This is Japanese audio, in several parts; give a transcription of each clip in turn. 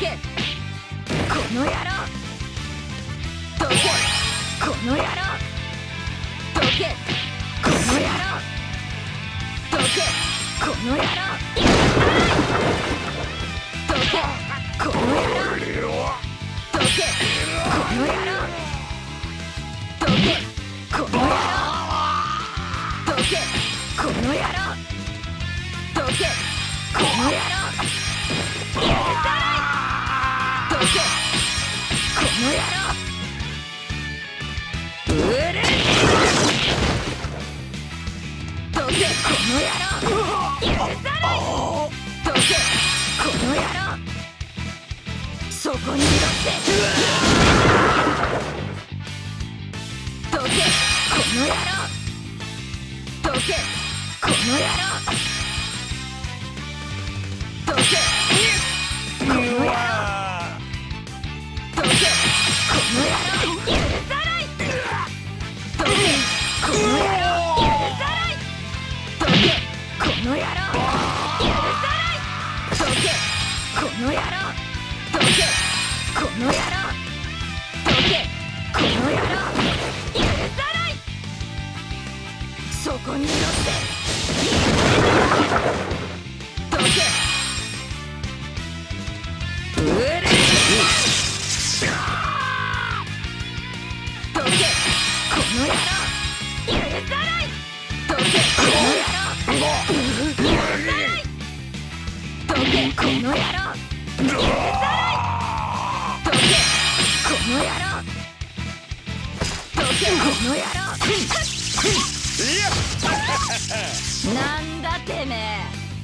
けこの野郎どけこの野郎どけこの野郎どけこの野郎どけこの野郎どけこの野郎どけこの野郎どけこの野郎どけこの野郎許さないどせこの野郎うどこの野郎許させこの野郎そこにいろどせこの野郎どせこの野郎どせこの野郎。この野郎。許さないけこの野郎。けこの野郎。なんだてめえ。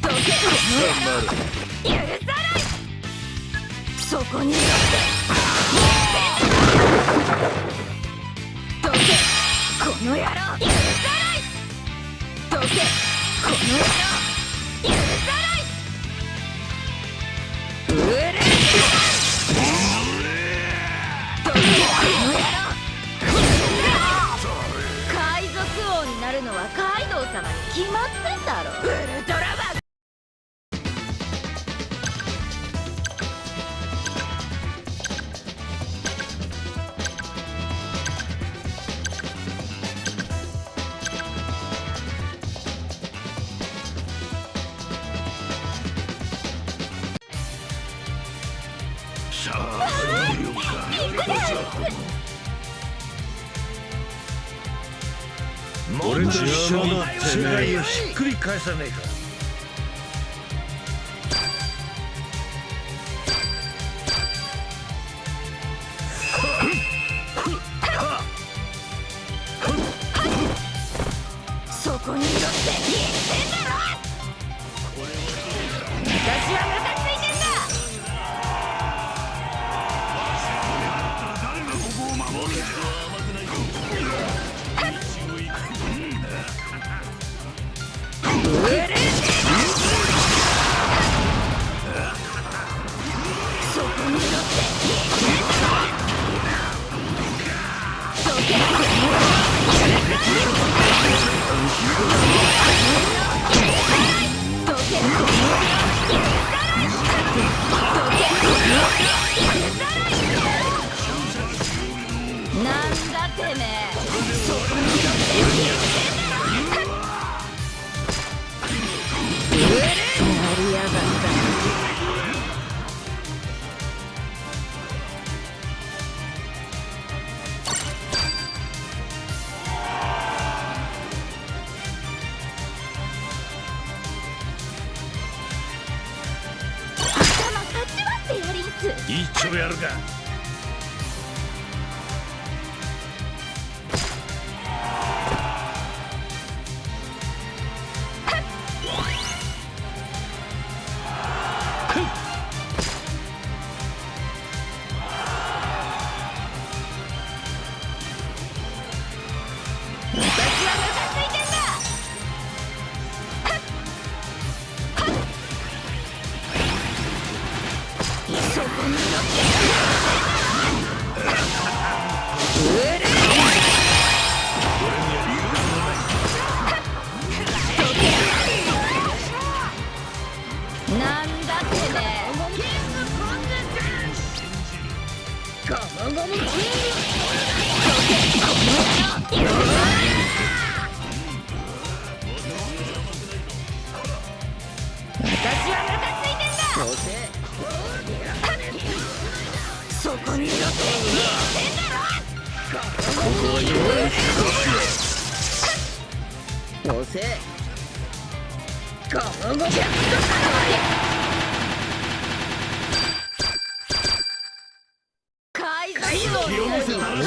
けこの野郎。許さない。そこに。乗ってのをひっくり返さねえかそこに乗って Oh, my God. 一丁やるか。お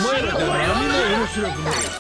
前らだ。是啊。